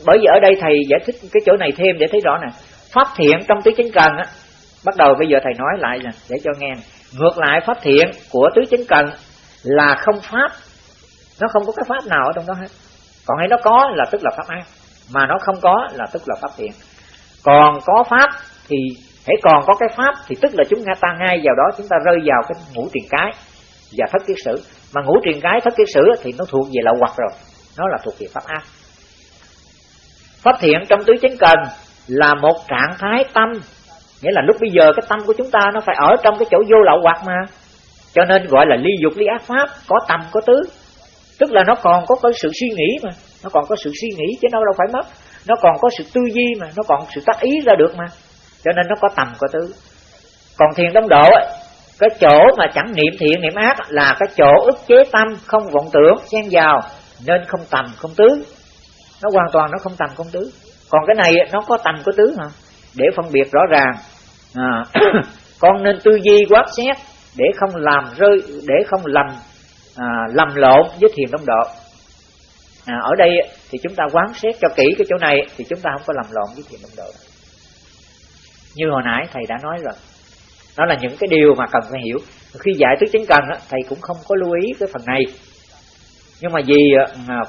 Bởi vì ở đây thầy giải thích cái chỗ này thêm để thấy rõ nè. Pháp thiện trong tứ chính cần á bắt đầu bây giờ thầy nói lại là để cho nghe ngược lại pháp thiện của tứ chính cần là không pháp. Nó không có cái pháp nào ở trong đó hết. Còn hay nó có là tức là pháp ác mà nó không có là tức là pháp thiện. Còn có pháp thì hãy còn có cái pháp thì tức là chúng ta ngay vào đó, chúng ta rơi vào cái ngũ truyền cái và thất kiết sử. Mà ngũ truyền cái, thất kiết sử thì nó thuộc về lậu hoặc rồi. Nó là thuộc về pháp ác pháp thiện trong tứ chánh cần là một trạng thái tâm nghĩa là lúc bây giờ cái tâm của chúng ta nó phải ở trong cái chỗ vô lậu hoặc mà. Cho nên gọi là ly dục ly ác pháp có tâm có tứ. Tức là nó còn có cái sự suy nghĩ mà. Nó còn có sự suy nghĩ chứ nó đâu phải mất. Nó còn có sự tư duy mà. Nó còn sự tác ý ra được mà. Cho nên nó có tầm có tứ. Còn thiền đông độ ấy, cái chỗ mà chẳng niệm thiện niệm ác là cái chỗ ức chế tâm không vọng tưởng xen vào. Nên không tầm không tứ. Nó hoàn toàn nó không tầm không tứ. Còn cái này nó có tầm có tứ hả để phân biệt rõ ràng à, con nên tư duy quán xét để không làm rơi để không lầm à, lầm lộn với thiền đông độ. À, ở đây thì chúng ta quán xét cho kỹ cái chỗ này thì chúng ta không có lầm lộn với thiền đông độ. Như hồi nãy thầy đã nói rồi. Đó là những cái điều mà cần phải hiểu. Khi giải tứ chính cần thầy cũng không có lưu ý cái phần này. Nhưng mà vì à,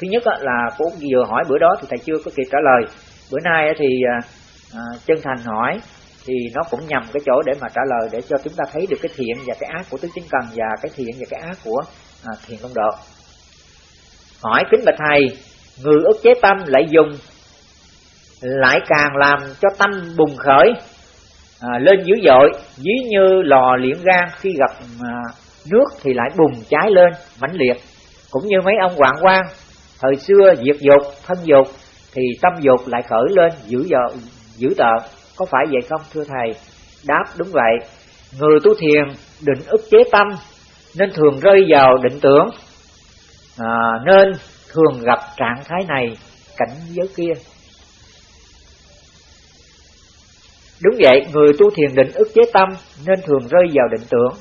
thứ nhất là cô vừa hỏi bữa đó thì thầy chưa có kịp trả lời. Bữa nay thì à, à, chân thành hỏi thì nó cũng nhằm cái chỗ để mà trả lời để cho chúng ta thấy được cái thiện và cái ác của tứ chính cần và cái thiện và cái ác của à, thiền công độ. Hỏi kính bạch thầy người ức chế tâm lại dùng lại càng làm cho tâm bùng khởi à, lên dữ dội dí như lò liễm gan khi gặp à, nước thì lại bùng cháy lên mãnh liệt. Cũng như mấy ông hoàng quan thời xưa diệt dục thân dục thì tâm dục lại khởi lên dữ dội dữ tợn có phải vậy không thưa thầy? Đáp đúng vậy. Người tu thiền định ức chế tâm nên thường rơi vào định tưởng. À, nên thường gặp trạng thái này cảnh giới kia. Đúng vậy người tu thiền định ức chế tâm nên thường rơi vào định tưởng.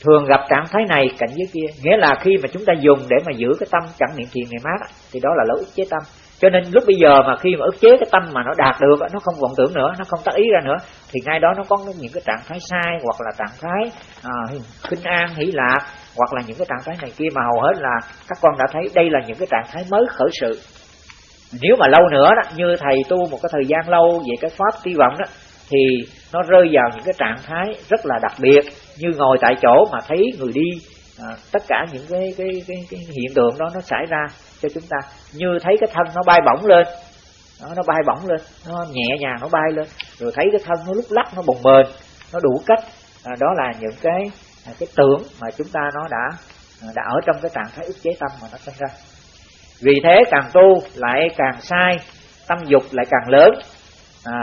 Thường gặp trạng thái này cảnh giới kia nghĩa là khi mà chúng ta dùng để mà giữ cái tâm chẳng niệm thiền niệm mát thì đó là lỗi ức chế tâm cho nên lúc bây giờ mà khi mà ức chế cái tâm mà nó đạt được nó không vọng tưởng nữa nó không tác ý ra nữa thì ngay đó nó có những cái trạng thái sai hoặc là trạng thái à, khinh an hỷ lạc hoặc là những cái trạng thái này kia mà hầu hết là các con đã thấy đây là những cái trạng thái mới khởi sự. Nếu mà lâu nữa đó như thầy tu một cái thời gian lâu về cái pháp ti vọng đó thì nó rơi vào những cái trạng thái rất là đặc biệt như ngồi tại chỗ mà thấy người đi à, tất cả những cái, cái cái cái hiện tượng đó nó xảy ra cho chúng ta. Như thấy cái thân nó bay bổng lên nó, nó bay bổng lên nó nhẹ nhàng nó bay lên. Rồi thấy cái thân nó lúc lắc nó bồng bềnh nó đủ cách. À, đó là những cái à, cái tưởng mà chúng ta nó đã à, đã ở trong cái trạng thái ức chế tâm mà nó sinh ra. Vì thế càng tu lại càng sai tâm dục lại càng lớn. À,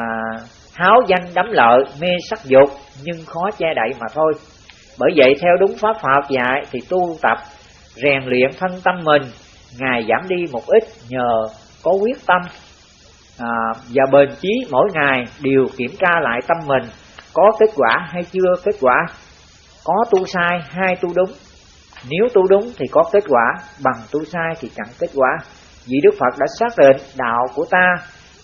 háo danh đắm lợi mê sắc dục nhưng khó che đậy mà thôi bởi vậy theo đúng pháp Phật dạy thì tu tập rèn luyện thân tâm mình ngày giảm đi một ít nhờ có quyết tâm. À, và bền chí mỗi ngày đều kiểm tra lại tâm mình có kết quả hay chưa kết quả. Có tu sai hay tu đúng. Nếu tu đúng thì có kết quả bằng tu sai thì chẳng kết quả. Vì Đức Phật đã xác định đạo của ta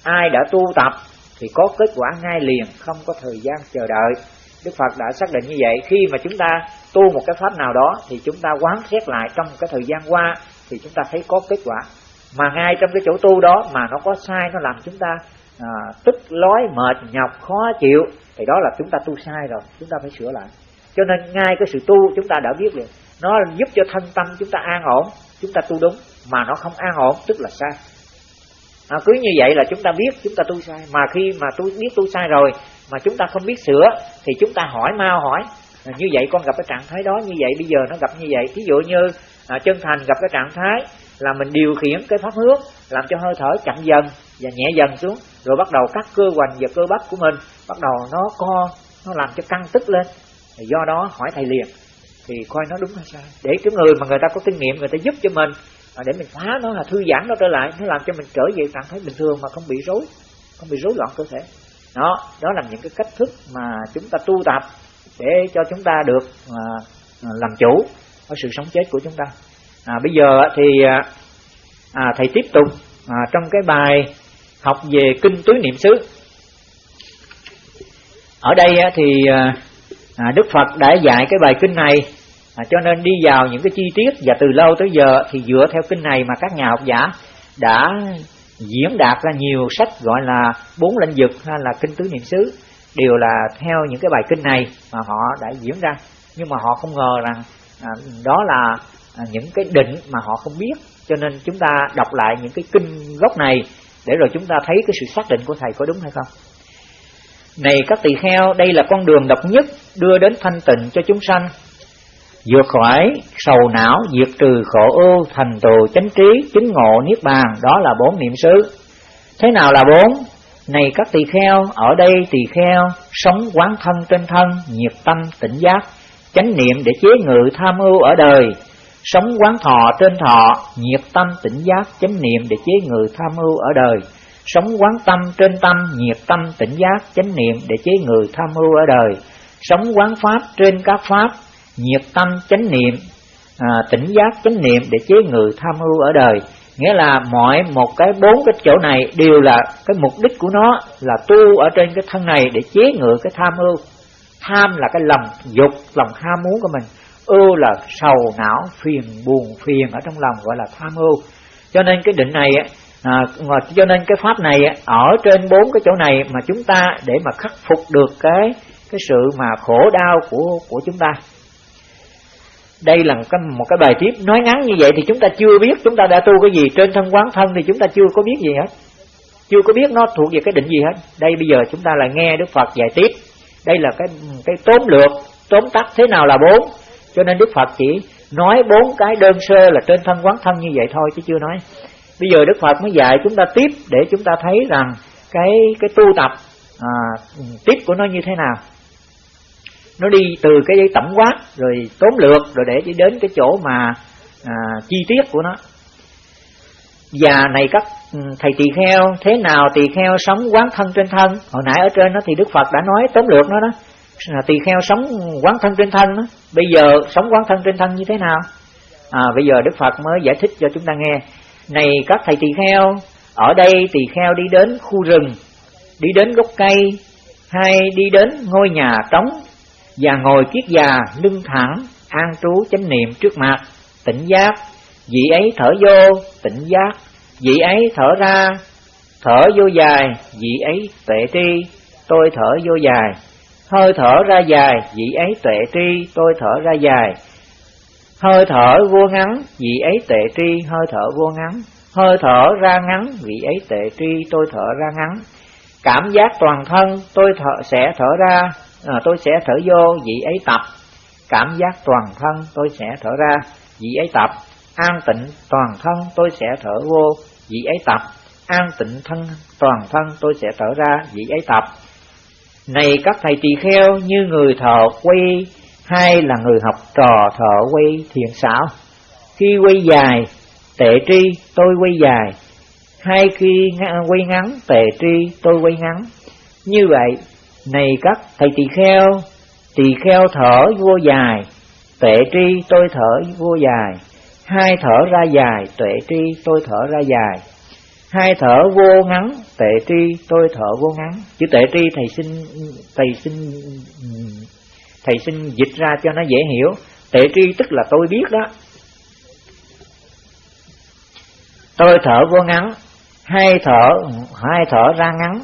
ai đã tu tập thì có kết quả ngay liền không có thời gian chờ đợi. Đức Phật đã xác định như vậy khi mà chúng ta tu một cái pháp nào đó thì chúng ta quán xét lại trong cái thời gian qua thì chúng ta thấy có kết quả mà ngay trong cái chỗ tu đó mà nó có sai nó làm chúng ta à, tức lói mệt nhọc khó chịu thì đó là chúng ta tu sai rồi chúng ta phải sửa lại cho nên ngay cái sự tu chúng ta đã biết liền nó giúp cho thân tâm chúng ta an ổn chúng ta tu đúng mà nó không an ổn tức là sai à, cứ như vậy là chúng ta biết chúng ta tu sai mà khi mà tôi biết tu sai rồi mà chúng ta không biết sửa thì chúng ta hỏi mau hỏi. À, như vậy con gặp cái trạng thái đó như vậy bây giờ nó gặp như vậy. Ví dụ như à, chân thành gặp cái trạng thái là mình điều khiển cái pháp hướng làm cho hơi thở chậm dần và nhẹ dần xuống rồi bắt đầu các cơ hoành và cơ bắp của mình bắt đầu nó co nó làm cho căng tức lên. Thì do đó hỏi thầy liền thì coi nó đúng hay sai. Để cái người mà người ta có kinh nghiệm người ta giúp cho mình à, để mình phá nó là thư giãn nó trở lại nó làm cho mình trở về trạng thái bình thường mà không bị rối không bị rối loạn cơ thể đó đó là những cái cách thức mà chúng ta tu tập để cho chúng ta được à, à làm chủ ở sự sống chết của chúng ta. À, bây giờ thì à, à, thầy tiếp tục à, trong cái bài học về kinh túi niệm xứ. Ở đây thì à, à, Đức Phật đã dạy cái bài kinh này à, cho nên đi vào những cái chi tiết và từ lâu tới giờ thì dựa theo kinh này mà các nhà học giả đã diễn đạt ra nhiều sách gọi là bốn lĩnh vực hay là kinh tứ niệm xứ đều là theo những cái bài kinh này mà họ đã diễn ra. Nhưng mà họ không ngờ rằng à, đó là à, những cái định mà họ không biết. Cho nên chúng ta đọc lại những cái kinh gốc này để rồi chúng ta thấy cái sự xác định của thầy có đúng hay không. Này các tỳ kheo đây là con đường độc nhất đưa đến thanh tịnh cho chúng sanh vượt khỏi sầu não, diệt trừ khổ ưu, thành tựu chánh trí, chứng ngộ niết bàn, đó là bốn niệm xứ. Thế nào là bốn? Này các tỳ kheo, ở đây tỳ kheo, sống quán thân trên thân, nhiệt tâm, tỉnh giác, chánh niệm để chế ngự tham ưu ở đời. Sống quán thọ trên thọ, nhiệt tâm, tỉnh giác, chánh niệm để chế ngự tham ưu ở đời. Sống quán tâm trên tâm, nhiệt tâm, tỉnh giác, chánh niệm để chế ngự tham ưu ở đời. Sống quán pháp trên các pháp nhiệt tâm chánh niệm à, tỉnh giác chánh niệm để chế ngự tham ưu ở đời. Nghĩa là mọi một cái bốn cái chỗ này đều là cái mục đích của nó là tu ở trên cái thân này để chế ngự cái tham ưu. Tham là cái lòng dục lòng ham muốn của mình. Ưu là sầu não phiền buồn phiền ở trong lòng gọi là tham ưu. Cho nên cái định này à, cho nên cái pháp này ở trên bốn cái chỗ này mà chúng ta để mà khắc phục được cái cái sự mà khổ đau của của chúng ta đây là một cái, một cái bài tiếp nói ngắn như vậy thì chúng ta chưa biết chúng ta đã tu cái gì. Trên thân quán thân thì chúng ta chưa có biết gì hết. Chưa có biết nó thuộc về cái định gì hết. Đây bây giờ chúng ta là nghe đức phật dạy tiếp. Đây là cái cái tóm lược tóm tắt thế nào là bốn. Cho nên đức phật chỉ nói bốn cái đơn sơ là trên thân quán thân như vậy thôi chứ chưa nói. Bây giờ đức phật mới dạy chúng ta tiếp để chúng ta thấy rằng cái cái tu tập à, tiếp của nó như thế nào nó đi từ cái tổng quát rồi tóm lược rồi để chỉ đến cái chỗ mà à, chi tiết của nó. Và này các ừ, thầy tỳ kheo thế nào tỳ kheo sống quán thân trên thân? Hồi nãy ở trên đó thì đức phật đã nói tóm lược nó đó. Tỳ kheo sống quán thân trên thân đó. bây giờ sống quán thân trên thân như thế nào? À, bây giờ đức phật mới giải thích cho chúng ta nghe. Này các thầy tỳ kheo ở đây tỳ kheo đi đến khu rừng đi đến gốc cây hay đi đến ngôi nhà trống và ngồi kiết già lưng thẳng, an trú chánh niệm trước mặt. Tỉnh giác, vị ấy thở vô, tỉnh giác, vị ấy thở ra, thở vô dài, vị ấy tuệ tri, tôi thở vô dài. Hơi thở ra dài, vị ấy tuệ tri, tôi thở ra dài. Hơi thở vô ngắn, vị ấy tuệ tri, hơi thở vô ngắn. Hơi thở ra ngắn, vị ấy tệ tri, tôi thở ra ngắn. Cảm giác toàn thân, tôi thở, sẽ thở ra à, tôi sẽ thở vô vị ấy tập. Cảm giác toàn thân tôi sẽ thở ra vị ấy tập. An tịnh toàn thân tôi sẽ thở vô vị ấy tập. An tịnh thân toàn thân tôi sẽ thở ra vị ấy tập. Này các thầy tỳ kheo như người thợ quay hay là người học trò thợ quay thiền xảo khi quay dài tệ tri tôi quay dài. Hay khi quay ngắn tệ tri tôi quay ngắn. Như vậy này các thầy tỳ kheo tỳ kheo thở vô dài, tuệ tri tôi thở vô dài. Hai thở ra dài, tuệ tri tôi thở ra dài. Hai thở vô ngắn, tuệ tri tôi thở vô ngắn. Chữ tuệ tri thầy xin thầy xin thầy xin dịch ra cho nó dễ hiểu. Tuệ tri tức là tôi biết đó. Tôi thở vô ngắn, hai thở hai thở ra ngắn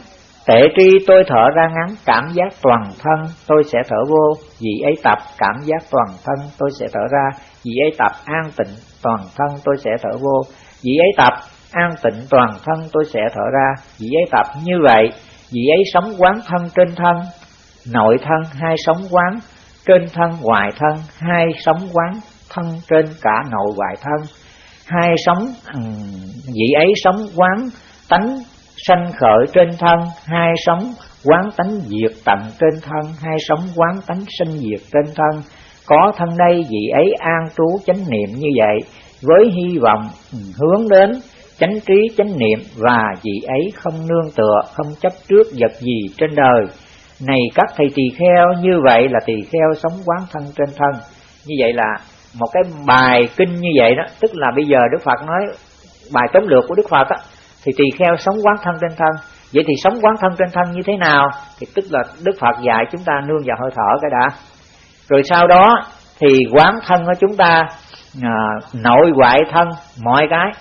tệ tri tôi thở ra ngắn, cảm giác toàn thân tôi sẽ thở vô. Vị ấy tập, cảm giác toàn thân tôi sẽ thở ra. Vị ấy tập, an tịnh toàn thân tôi sẽ thở vô. Vị ấy tập, an tịnh toàn thân tôi sẽ thở ra. Vị ấy tập như vậy, vị ấy sống quán thân trên thân, nội thân, hai sống quán trên thân, ngoài thân, hai sống quán thân trên cả nội ngoại thân. Hai sống vị ấy sống quán tánh sanh khởi trên thân, hai sống quán tánh diệt tận trên thân, hai sống quán tánh sinh diệt trên thân có thân đây vị ấy an trú chánh niệm như vậy, với hy vọng hướng đến chánh trí chánh niệm và vị ấy không nương tựa, không chấp trước vật gì trên đời này các thầy tỳ kheo, như vậy là tỳ kheo sống quán thân trên thân như vậy là một cái bài kinh như vậy đó, tức là bây giờ đức phật nói, bài tóm lược của đức phật đó thì tỳ kheo sống quán thân trên thân. Vậy thì sống quán thân trên thân như thế nào? Thì tức là đức phật dạy chúng ta nương vào hơi thở cái đã. Rồi sau đó thì quán thân của chúng ta à, nội ngoại thân mọi cái.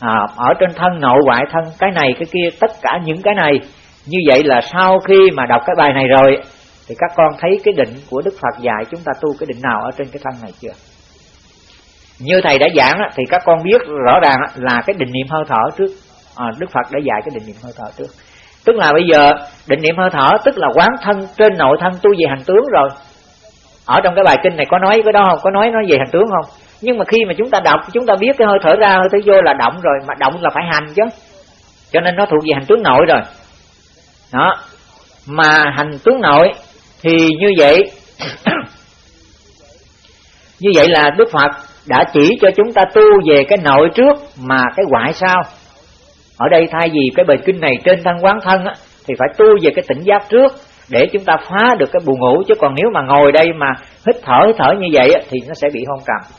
À, ở trên thân nội ngoại thân cái này cái kia tất cả những cái này. Như vậy là sau khi mà đọc cái bài này rồi thì các con thấy cái định của đức phật dạy chúng ta tu cái định nào ở trên cái thân này chưa? Như thầy đã giảng thì các con biết rõ ràng là cái định niệm hơi thở trước. À, đức phật đã dạy cái định niệm hơi thở trước. Tức là bây giờ định niệm hơi thở tức là quán thân trên nội thân tu về hành tướng rồi. Ở trong cái bài kinh này có nói cái đó không? Có nói nói về hành tướng không? Nhưng mà khi mà chúng ta đọc chúng ta biết cái hơi thở ra hơi thở vô là động rồi mà động là phải hành chứ. Cho nên nó thuộc về hành tướng nội rồi. Đó. Mà hành tướng nội thì như vậy như vậy là đức phật đã chỉ cho chúng ta tu về cái nội trước mà cái ngoại sau. Ở đây thay vì cái bài kinh này trên thân quán thân á, thì phải tu về cái tỉnh giác trước để chúng ta phá được cái buồn ngủ. Chứ còn nếu mà ngồi đây mà hít thở hít thở như vậy á, thì nó sẽ bị hôn trầm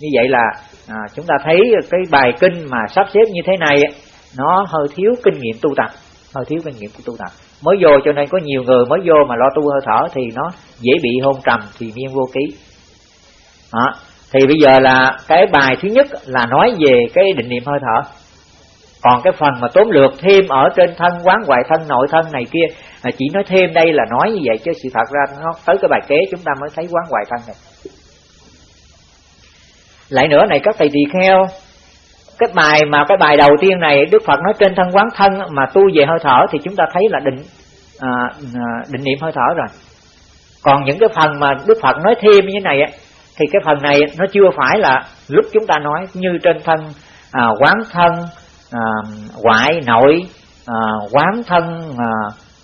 như vậy là à, chúng ta thấy cái bài kinh mà sắp xếp như thế này á, nó hơi thiếu kinh nghiệm tu tập. Hơi thiếu kinh nghiệm của tu tập. Mới vô cho nên có nhiều người mới vô mà lo tu hơi thở thì nó dễ bị hôn trầm thì miên vô ký. Đó thì bây giờ là cái bài thứ nhất là nói về cái định niệm hơi thở. Còn cái phần mà tóm lược thêm ở trên thân quán ngoại thân nội thân này kia là chỉ nói thêm đây là nói như vậy chứ sự thật ra nó tới cái bài kế chúng ta mới thấy quán ngoại thân này. Lại nữa này các thầy tỳ kheo cái bài mà cái bài đầu tiên này Đức Phật nói trên thân quán thân mà tu về hơi thở thì chúng ta thấy là định à, à định niệm hơi thở rồi. Còn những cái phần mà Đức Phật nói thêm như thế này á thì cái phần này nó chưa phải là lúc chúng ta nói như trên thân à, quán thân à, ngoại nội à, quán thân à,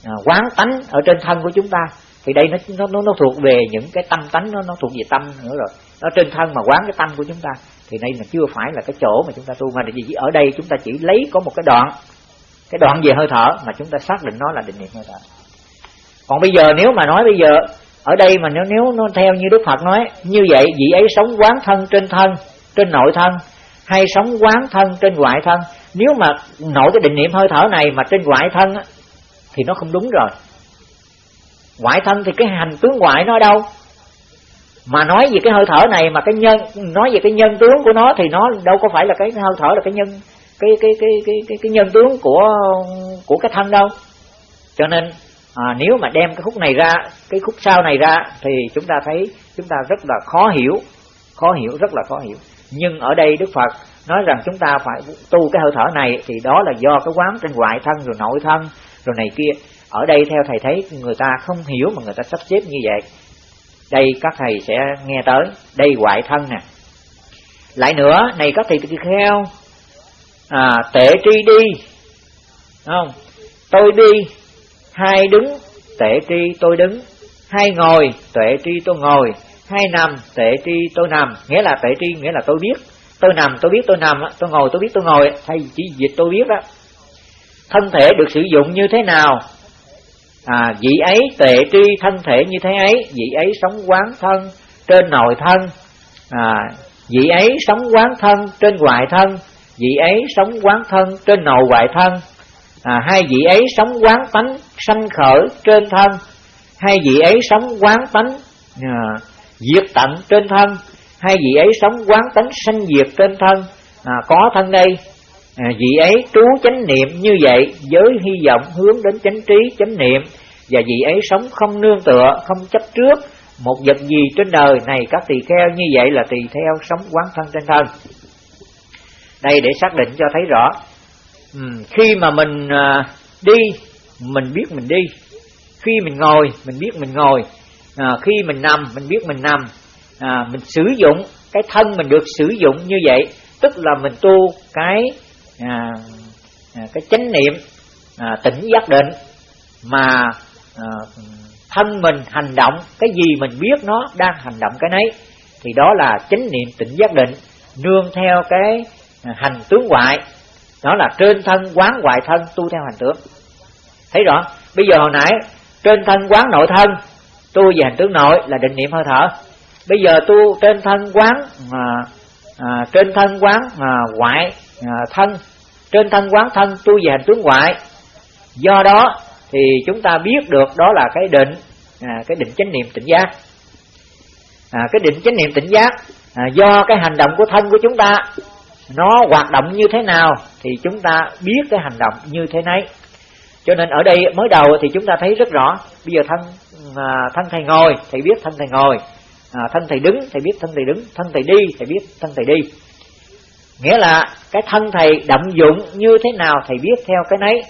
à quán tánh ở trên thân của chúng ta. Thì đây nó nó nó thuộc về những cái tâm tánh nó nó thuộc về tâm nữa rồi. Nó trên thân mà quán cái tâm của chúng ta. Thì đây là chưa phải là cái chỗ mà chúng ta tu. Mà gì ở đây chúng ta chỉ lấy có một cái đoạn cái đoạn về hơi thở mà chúng ta xác định nó là định niệm hơi thở. Còn bây giờ nếu mà nói bây giờ ở đây mà nếu nếu nó theo như đức phật nói như vậy vị ấy sống quán thân trên thân trên nội thân hay sống quán thân trên ngoại thân. Nếu mà nội cái định niệm hơi thở này mà trên ngoại thân á, thì nó không đúng rồi. Ngoại thân thì cái hành tướng ngoại nó đâu? Mà nói về cái hơi thở này mà cái nhân nói về cái nhân tướng của nó thì nó đâu có phải là cái hơi thở là cái nhân cái cái cái cái cái, cái nhân tướng của của cái thân đâu. Cho nên à, nếu mà đem cái khúc này ra cái khúc sau này ra thì chúng ta thấy chúng ta rất là khó hiểu khó hiểu rất là khó hiểu. Nhưng ở đây đức phật nói rằng chúng ta phải tu cái hơi thở này thì đó là do cái quán trên ngoại thân rồi nội thân rồi này kia. Ở đây theo thầy thấy người ta không hiểu mà người ta sắp xếp như vậy. Đây các thầy sẽ nghe tới đây ngoại thân nè. Lại nữa này các thầy tỳ kheo à, tệ tri đi. Không? Tôi đi hai đứng tệ tri tôi đứng. Hai ngồi tệ tri tôi ngồi. Hai nằm tệ tri tôi nằm. Nghĩa là tệ tri nghĩa là tôi biết. Tôi nằm tôi biết tôi nằm tôi ngồi tôi biết tôi ngồi thay chỉ dịch tôi biết đó thân thể được sử dụng như thế nào? À, vị ấy tệ tri thân thể như thế ấy. Vị ấy sống quán thân trên nội thân. À, vị ấy sống quán thân trên ngoại thân. Vị ấy sống quán thân trên nội ngoại thân à, hai vị ấy sống quán tánh sanh khởi trên thân. Hai vị ấy sống quán tánh à, diệt tận trên thân. Hai vị ấy sống quán tánh sanh diệt trên thân. À, có thân đây. À, vị ấy trú chánh niệm như vậy với hy vọng hướng đến chánh trí chánh niệm. Và vị ấy sống không nương tựa không chấp trước một vật gì trên đời này. Các tỳ kheo như vậy là tỳ theo sống quán thân trên thân. Đây để xác định cho thấy rõ ừ, khi mà mình à, đi mình biết mình đi. Khi mình ngồi mình biết mình ngồi. À, khi mình nằm mình biết mình nằm. À, mình sử dụng cái thân mình được sử dụng như vậy tức là mình tu cái à, à, cái chánh niệm à, tỉnh giác định mà à, thân mình hành động cái gì mình biết nó đang hành động cái nấy. Thì đó là chánh niệm tỉnh giác định nương theo cái à, hành tướng ngoại nó là trên thân quán ngoại thân tu theo hành tướng. Thấy rõ? Bây giờ hồi nãy trên thân quán nội thân tu về hành tướng nội là định niệm hơi thở. Bây giờ tu trên thân quán à, à, trên thân quán à, ngoại à, thân trên thân quán thân tu về hành tướng ngoại do đó thì chúng ta biết được đó là cái định à, cái định chánh niệm tỉnh giác. À, cái định chánh niệm tỉnh giác à, do cái hành động của thân của chúng ta nó hoạt động như thế nào thì chúng ta biết cái hành động như thế nấy. Cho nên ở đây mới đầu thì chúng ta thấy rất rõ. Bây giờ thân à, thân thầy ngồi thầy biết thân thầy ngồi. À, thân thầy đứng thầy biết thân thầy đứng. Thân thầy đi thầy biết thân thầy đi. Nghĩa là cái thân thầy động dụng như thế nào thầy biết theo cái nấy.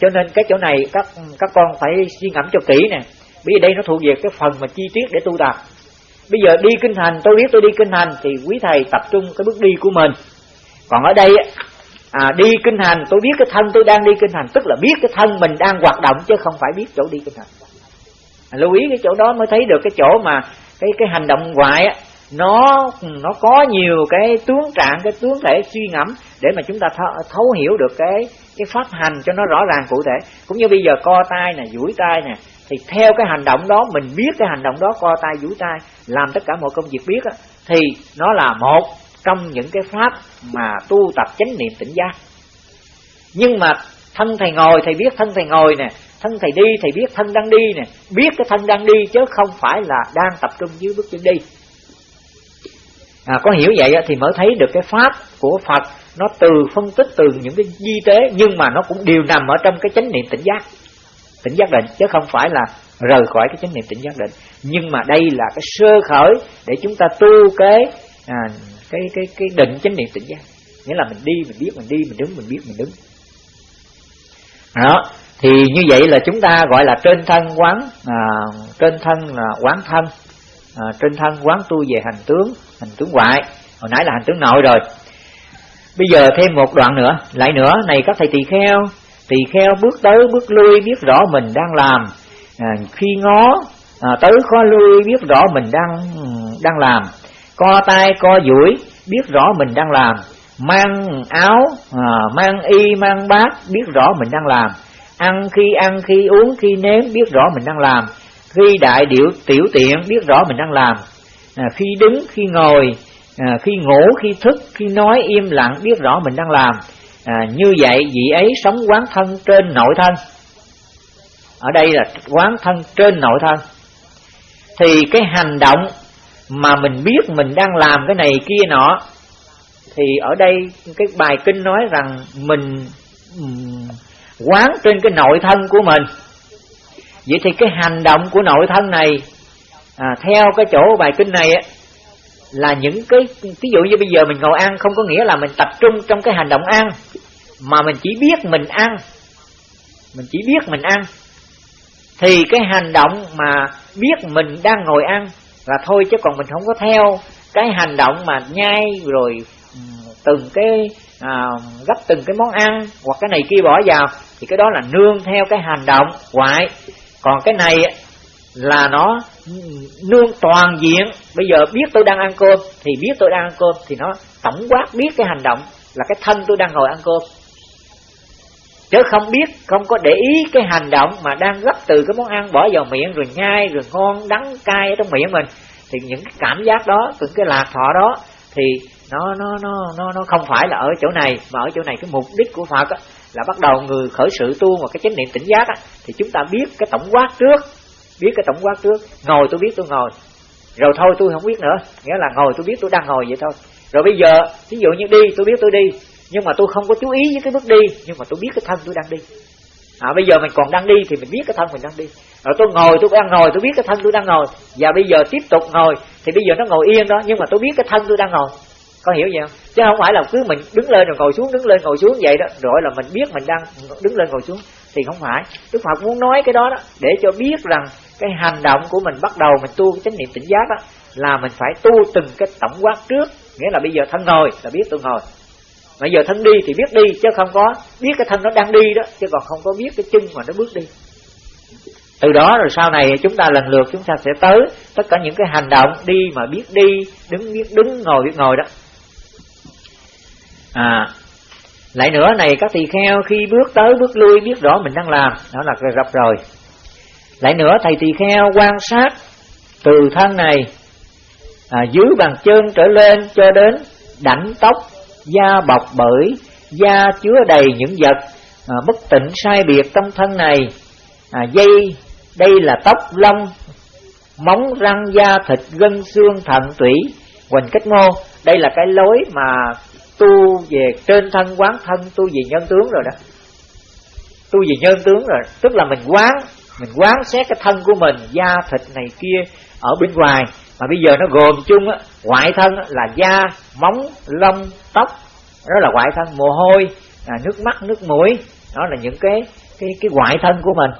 Cho nên cái chỗ này các các con phải suy ngẫm cho kỹ nè. Bây giờ đây nó thuộc về cái phần mà chi tiết để tu tập. Bây giờ đi kinh hành tôi biết tôi đi kinh hành thì quý thầy tập trung cái bước đi của mình còn ở đây à, đi kinh hành tôi biết cái thân tôi đang đi kinh hành tức là biết cái thân mình đang hoạt động chứ không phải biết chỗ đi kinh hành. À, lưu ý cái chỗ đó mới thấy được cái chỗ mà cái cái hành động ngoại á nó nó có nhiều cái tướng trạng cái tướng thể suy ngẫm để mà chúng ta thấu hiểu được cái cái pháp hành cho nó rõ ràng cụ thể. Cũng như bây giờ co tay nè duỗi tay nè thì theo cái hành động đó mình biết cái hành động đó co tay duỗi tay làm tất cả mọi công việc biết á, thì nó là một trong những cái pháp mà tu tập chánh niệm tỉnh giác. Nhưng mà thân thầy ngồi thầy biết thân thầy ngồi nè thân thầy đi thầy biết thân đang đi nè biết cái thân đang đi chứ không phải là đang tập trung dưới bước chân đi. À, có hiểu vậy thì mới thấy được cái pháp của Phật nó từ phân tích từ những cái di tế nhưng mà nó cũng đều nằm ở trong cái chánh niệm tỉnh giác. Tỉnh giác định chứ không phải là rời khỏi cái chánh niệm tỉnh giác định. Nhưng mà đây là cái sơ khởi để chúng ta tu cái à, cái cái cái định chánh niệm tỉnh giác. Nghĩa là mình đi mình biết mình đi mình đứng mình biết mình đứng. Đó thì như vậy là chúng ta gọi là trên thân quán à, trên thân là quán thân à, trên thân quán tu về hành tướng hành tướng ngoại hồi nãy là hành tướng nội rồi. Bây giờ thêm một đoạn nữa lại nữa này các thầy tỳ kheo tỳ kheo bước tới bước lui biết rõ mình đang làm. À, khi ngó à, tới khó lui biết rõ mình đang đang làm co tay co duỗi biết rõ mình đang làm. Mang áo à, mang y mang bát biết rõ mình đang làm. Ăn khi ăn khi uống khi nếm biết rõ mình đang làm. Khi đại điệu tiểu tiện biết rõ mình đang làm. À, khi đứng khi ngồi à, khi ngủ khi thức khi nói im lặng biết rõ mình đang làm. À, như vậy vị ấy sống quán thân trên nội thân. Ở đây là quán thân trên nội thân. Thì cái hành động mà mình biết mình đang làm cái này kia nọ thì ở đây cái bài kinh nói rằng mình quán trên cái nội thân của mình. Vậy thì cái hành động của nội thân này à, theo cái chỗ bài kinh này á, là những cái ví dụ như bây giờ mình ngồi ăn không có nghĩa là mình tập trung trong cái hành động ăn mà mình chỉ biết mình ăn. Mình chỉ biết mình ăn. Thì cái hành động mà biết mình đang ngồi ăn là thôi chứ còn mình không có theo cái hành động mà nhai rồi ừ, từng cái à, gấp từng cái món ăn hoặc cái này kia bỏ vào thì cái đó là nương theo cái hành động ngoại còn cái này là nó ừ, nương toàn diện. Bây giờ biết tôi đang ăn cơm thì biết tôi đang ăn cơm thì nó tổng quát biết cái hành động là cái thân tôi đang ngồi ăn cơm chứ không biết không có để ý cái hành động mà đang gấp từ cái món ăn bỏ vào miệng rồi nhai rồi ngon đắng cay ở trong miệng mình. Thì những cái cảm giác đó những cái lạc thọ đó thì nó nó nó nó nó không phải là ở chỗ này mà ở chỗ này cái mục đích của Phật á, là bắt đầu người khởi sự tu và cái chánh niệm tỉnh giác á, thì chúng ta biết cái tổng quát trước biết cái tổng quát trước. Ngồi tôi biết tôi ngồi rồi thôi tôi không biết nữa. Nghĩa là ngồi tôi biết tôi đang ngồi vậy thôi. Rồi bây giờ ví dụ như đi tôi biết tôi đi nhưng mà tôi không có chú ý với cái bước đi nhưng mà tôi biết cái thân tôi đang đi. À, bây giờ mình còn đang đi thì mình biết cái thân mình đang đi. Rồi tôi ngồi tôi đang ngồi tôi biết cái thân tôi đang ngồi. Và bây giờ tiếp tục ngồi thì bây giờ nó ngồi yên đó nhưng mà tôi biết cái thân tôi đang ngồi. Có hiểu gì không? Chứ không phải là cứ mình đứng lên rồi ngồi xuống đứng lên ngồi xuống vậy đó. Rồi là mình biết mình đang đứng lên ngồi xuống. Thì không phải. Đức phật muốn nói cái đó đó để cho biết rằng cái hành động của mình bắt đầu mình tu cái chánh niệm tỉnh giác đó là mình phải tu từng cái tổng quát trước. Nghĩa là bây giờ thân ngồi là biết tôi ngồi mà giờ thân đi thì biết đi chứ không có biết cái thân nó đang đi đó chứ còn không có biết cái chân mà nó bước đi. Từ đó rồi sau này chúng ta lần lượt chúng ta sẽ tới tất cả những cái hành động đi mà biết đi đứng biết đứng ngồi biết ngồi đó. À lại nữa này các tỳ kheo khi bước tới bước lui biết rõ mình đang làm đó là rập rồi. Lại nữa thầy tỳ kheo quan sát từ thân này à, dưới bàn chân trở lên cho đến đảnh tóc da bọc bởi da chứa đầy những vật à, bất tịnh sai biệt trong thân này. À, dây đây là tóc lông móng răng da thịt gân xương thận tủy quỳnh cách mô. Đây là cái lối mà tu về trên thân quán thân tu về nhân tướng rồi đó. Tu về nhân tướng rồi tức là mình quán mình quán xét cái thân của mình da thịt này kia ở bên ngoài mà bây giờ nó gồm chung á ngoại thân là da móng lông tóc đó là ngoại thân mồ hôi à, nước mắt nước mũi. Đó là những cái cái cái ngoại thân của mình.